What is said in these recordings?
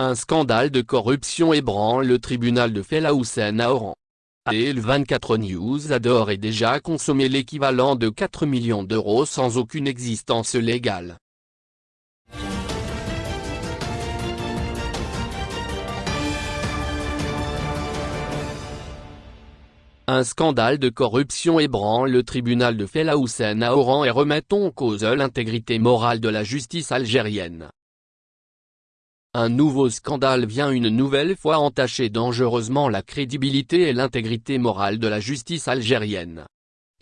Un scandale de corruption ébranle le tribunal de Fela Houssen à Oran. Et le 24 News adore et déjà consommé l'équivalent de 4 millions d'euros sans aucune existence légale. Un scandale de corruption ébranle le tribunal de Fela à Oran et remettons en cause l'intégrité morale de la justice algérienne. Un nouveau scandale vient une nouvelle fois entacher dangereusement la crédibilité et l'intégrité morale de la justice algérienne.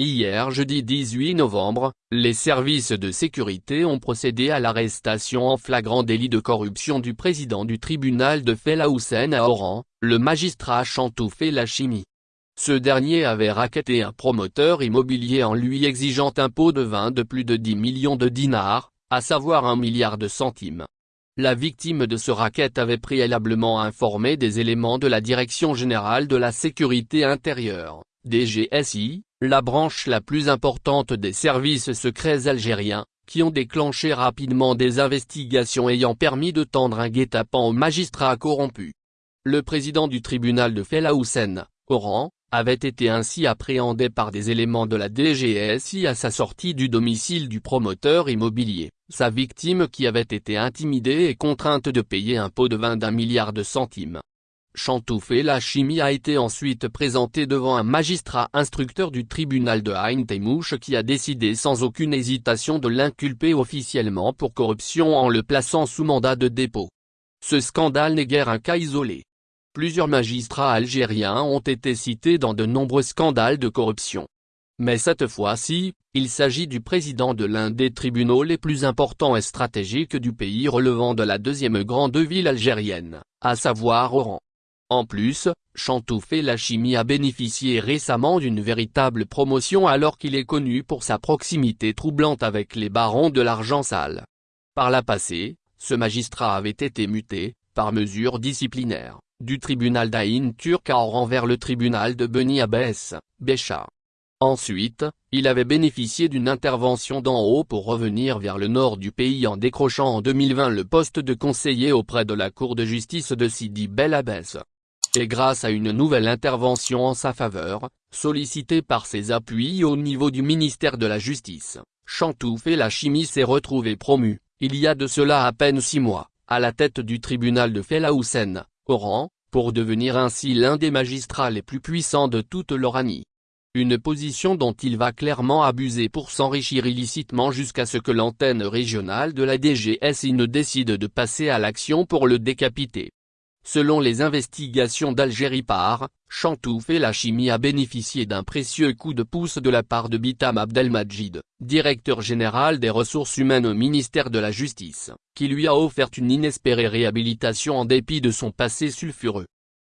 Hier jeudi 18 novembre, les services de sécurité ont procédé à l'arrestation en flagrant délit de corruption du président du tribunal de Fela à Oran, le magistrat Chantoufé Lachimi. Ce dernier avait raquetté un promoteur immobilier en lui exigeant un pot de vin de plus de 10 millions de dinars, à savoir un milliard de centimes. La victime de ce racket avait préalablement informé des éléments de la Direction Générale de la Sécurité Intérieure, DGSI, la branche la plus importante des services secrets algériens, qui ont déclenché rapidement des investigations ayant permis de tendre un guet-apens aux magistrats corrompus. Le président du tribunal de Fela Oran, avait été ainsi appréhendé par des éléments de la DGSI à sa sortie du domicile du promoteur immobilier, sa victime qui avait été intimidée et contrainte de payer un pot de vin d'un milliard de centimes. Chantoufé la chimie a été ensuite présenté devant un magistrat instructeur du tribunal de Ain Temouche qui a décidé sans aucune hésitation de l'inculper officiellement pour corruption en le plaçant sous mandat de dépôt. Ce scandale n'est guère un cas isolé. Plusieurs magistrats algériens ont été cités dans de nombreux scandales de corruption. Mais cette fois-ci, il s'agit du président de l'un des tribunaux les plus importants et stratégiques du pays relevant de la deuxième grande ville algérienne, à savoir Oran. En plus, Chantoufé Lachimi a bénéficié récemment d'une véritable promotion alors qu'il est connu pour sa proximité troublante avec les barons de l'argent sale. Par la passée, ce magistrat avait été muté, par mesure disciplinaire du tribunal d'Aïn turc à Oran vers le tribunal de Beni Abbès, Bécha. Ensuite, il avait bénéficié d'une intervention d'en haut pour revenir vers le nord du pays en décrochant en 2020 le poste de conseiller auprès de la Cour de justice de Sidi Bel Abbès. Et grâce à une nouvelle intervention en sa faveur, sollicitée par ses appuis au niveau du ministère de la Justice, Chantouf et la chimie s'est retrouvé promu, il y a de cela à peine six mois, à la tête du tribunal de Fela Oran, pour devenir ainsi l'un des magistrats les plus puissants de toute l'Oranie. Une position dont il va clairement abuser pour s'enrichir illicitement jusqu'à ce que l'antenne régionale de la DGSI ne décide de passer à l'action pour le décapiter. Selon les investigations d'Algérie par, Chantouf et la chimie a bénéficié d'un précieux coup de pouce de la part de Bitam Abdelmajid, directeur général des ressources humaines au ministère de la Justice, qui lui a offert une inespérée réhabilitation en dépit de son passé sulfureux.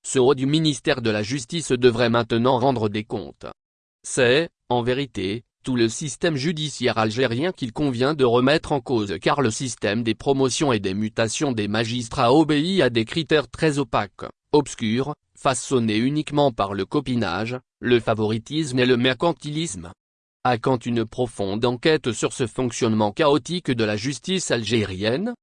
Ce haut du ministère de la Justice devrait maintenant rendre des comptes. C'est, en vérité, tout le système judiciaire algérien qu'il convient de remettre en cause car le système des promotions et des mutations des magistrats obéit à des critères très opaques, obscurs, façonnés uniquement par le copinage, le favoritisme et le mercantilisme. À quand une profonde enquête sur ce fonctionnement chaotique de la justice algérienne?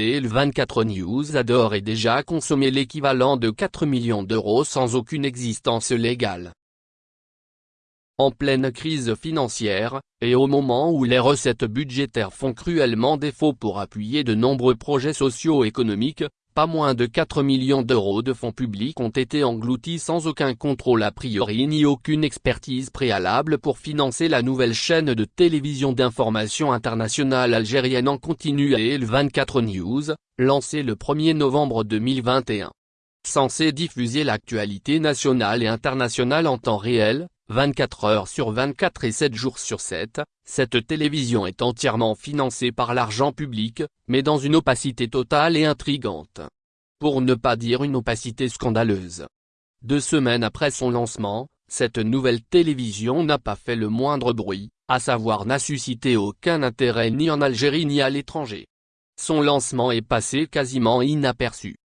Et le 24 News adore et déjà consommé l'équivalent de 4 millions d'euros sans aucune existence légale. En pleine crise financière, et au moment où les recettes budgétaires font cruellement défaut pour appuyer de nombreux projets socio-économiques, pas moins de 4 millions d'euros de fonds publics ont été engloutis sans aucun contrôle a priori ni aucune expertise préalable pour financer la nouvelle chaîne de télévision d'information internationale algérienne en continu et le 24 News, lancée le 1er novembre 2021. Censé diffuser l'actualité nationale et internationale en temps réel, 24 heures sur 24 et 7 jours sur 7, cette télévision est entièrement financée par l'argent public, mais dans une opacité totale et intrigante. Pour ne pas dire une opacité scandaleuse. Deux semaines après son lancement, cette nouvelle télévision n'a pas fait le moindre bruit, à savoir n'a suscité aucun intérêt ni en Algérie ni à l'étranger. Son lancement est passé quasiment inaperçu.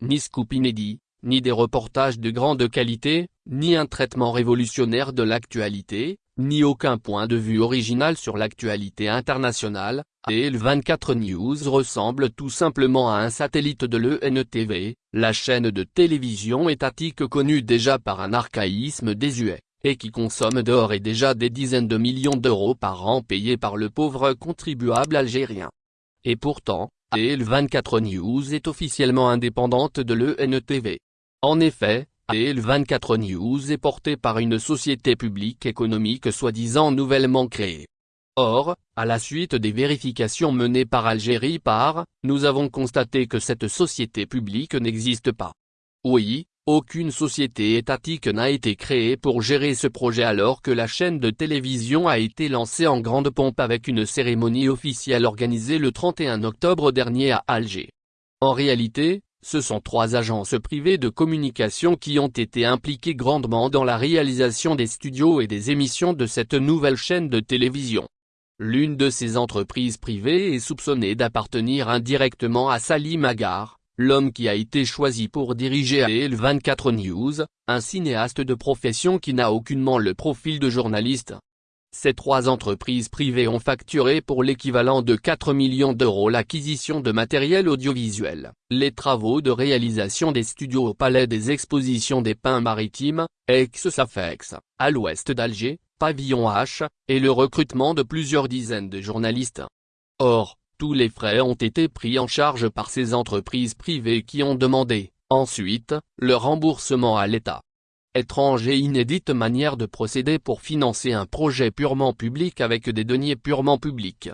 Ni scoop inédit, ni des reportages de grande qualité, ni un traitement révolutionnaire de l'actualité, ni aucun point de vue original sur l'actualité internationale, et le 24 News ressemble tout simplement à un satellite de l'ENTV, la chaîne de télévision étatique connue déjà par un archaïsme désuet, et qui consomme d'or et déjà des dizaines de millions d'euros par an payés par le pauvre contribuable algérien. Et pourtant, le 24 News est officiellement indépendante de l'ENTV. En effet, le 24 News est porté par une société publique économique soi-disant nouvellement créée. Or, à la suite des vérifications menées par Algérie par, nous avons constaté que cette société publique n'existe pas. Oui, aucune société étatique n'a été créée pour gérer ce projet alors que la chaîne de télévision a été lancée en grande pompe avec une cérémonie officielle organisée le 31 octobre dernier à Alger. En réalité, ce sont trois agences privées de communication qui ont été impliquées grandement dans la réalisation des studios et des émissions de cette nouvelle chaîne de télévision. L'une de ces entreprises privées est soupçonnée d'appartenir indirectement à Salim Agar, l'homme qui a été choisi pour diriger AEL 24 News, un cinéaste de profession qui n'a aucunement le profil de journaliste. Ces trois entreprises privées ont facturé pour l'équivalent de 4 millions d'euros l'acquisition de matériel audiovisuel, les travaux de réalisation des studios au Palais des Expositions des Pins Maritimes, ex-SAFEX, à l'ouest d'Alger, pavillon H, et le recrutement de plusieurs dizaines de journalistes. Or, tous les frais ont été pris en charge par ces entreprises privées qui ont demandé, ensuite, le remboursement à l'État. Étrange et inédite manière de procéder pour financer un projet purement public avec des deniers purement publics.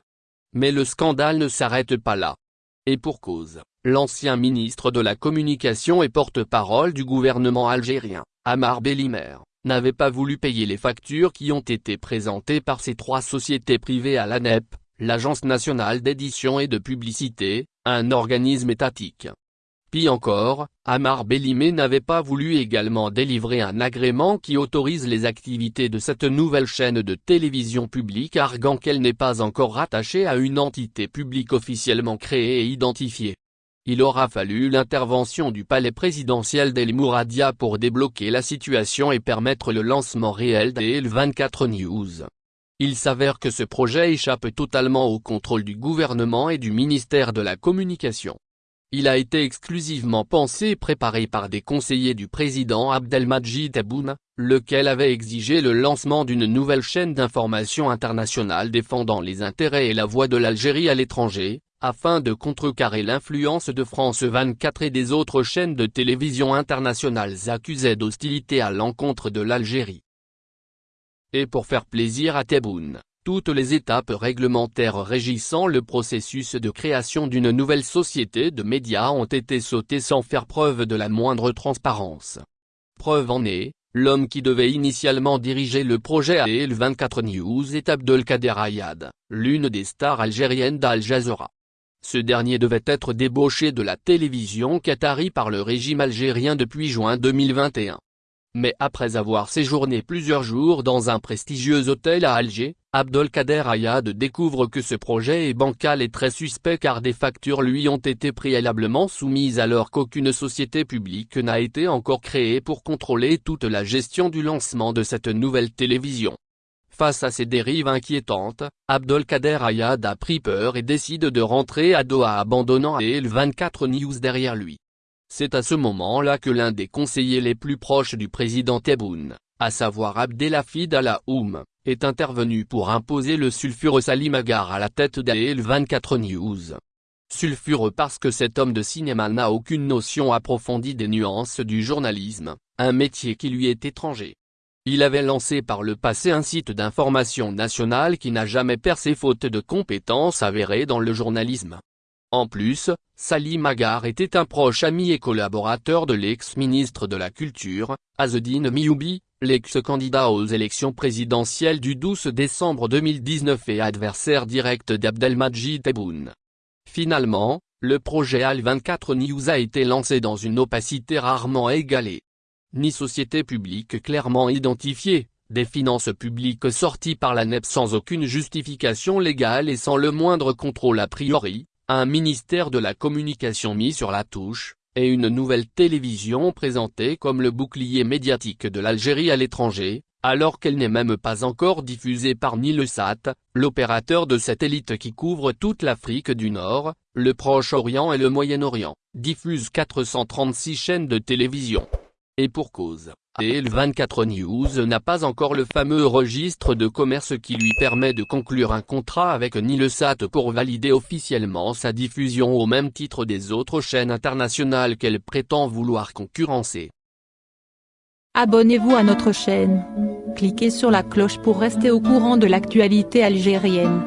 Mais le scandale ne s'arrête pas là. Et pour cause, l'ancien ministre de la Communication et porte-parole du gouvernement algérien, Amar Bellimer, n'avait pas voulu payer les factures qui ont été présentées par ces trois sociétés privées à l'ANEP, l'Agence nationale d'édition et de publicité, un organisme étatique. Puis encore, Amar Bellimé n'avait pas voulu également délivrer un agrément qui autorise les activités de cette nouvelle chaîne de télévision publique arguant qu'elle n'est pas encore rattachée à une entité publique officiellement créée et identifiée. Il aura fallu l'intervention du palais présidentiel d'El Mouradia pour débloquer la situation et permettre le lancement réel d'El 24 News. Il s'avère que ce projet échappe totalement au contrôle du gouvernement et du ministère de la Communication. Il a été exclusivement pensé et préparé par des conseillers du président Abdelmajid Tebboune, lequel avait exigé le lancement d'une nouvelle chaîne d'information internationale défendant les intérêts et la voix de l'Algérie à l'étranger, afin de contrecarrer l'influence de France 24 et des autres chaînes de télévision internationales accusées d'hostilité à l'encontre de l'Algérie. Et pour faire plaisir à Tebboune, toutes les étapes réglementaires régissant le processus de création d'une nouvelle société de médias ont été sautées sans faire preuve de la moindre transparence. Preuve en est, l'homme qui devait initialement diriger le projet AEL 24 News est Abdelkader Ayad, l'une des stars algériennes d'Al Jazeera. Ce dernier devait être débauché de la télévision qatari par le régime algérien depuis juin 2021. Mais après avoir séjourné plusieurs jours dans un prestigieux hôtel à Alger, Abdelkader Ayad découvre que ce projet est bancal et très suspect car des factures lui ont été préalablement soumises alors qu'aucune société publique n'a été encore créée pour contrôler toute la gestion du lancement de cette nouvelle télévision. Face à ces dérives inquiétantes, Abdelkader Ayad a pris peur et décide de rentrer à Doha abandonnant le 24 News derrière lui. C'est à ce moment-là que l'un des conseillers les plus proches du président Tebboune, à savoir Abdelhafid Alaoum, est intervenu pour imposer le sulfureux Salim Agar à la tête d'AEL 24 News. Sulfureux parce que cet homme de cinéma n'a aucune notion approfondie des nuances du journalisme, un métier qui lui est étranger. Il avait lancé par le passé un site d'information nationale qui n'a jamais percé faute de compétences avérées dans le journalisme. En plus, Salim Agar était un proche ami et collaborateur de l'ex-ministre de la Culture, Azzedine Mioubi, l'ex-candidat aux élections présidentielles du 12 décembre 2019 et adversaire direct d'Abdelmajid Tebboune. Finalement, le projet AL24 News a été lancé dans une opacité rarement égalée. Ni société publique clairement identifiée, des finances publiques sorties par la NEP sans aucune justification légale et sans le moindre contrôle a priori, un ministère de la communication mis sur la touche, et une nouvelle télévision présentée comme le bouclier médiatique de l'Algérie à l'étranger, alors qu'elle n'est même pas encore diffusée par Nilesat, l'opérateur de satellite qui couvre toute l'Afrique du Nord, le Proche-Orient et le Moyen-Orient, diffuse 436 chaînes de télévision. Et pour cause, et le 24 News n'a pas encore le fameux registre de commerce qui lui permet de conclure un contrat avec Nilesat pour valider officiellement sa diffusion au même titre des autres chaînes internationales qu'elle prétend vouloir concurrencer. Abonnez-vous à notre chaîne. Cliquez sur la cloche pour rester au courant de l'actualité algérienne.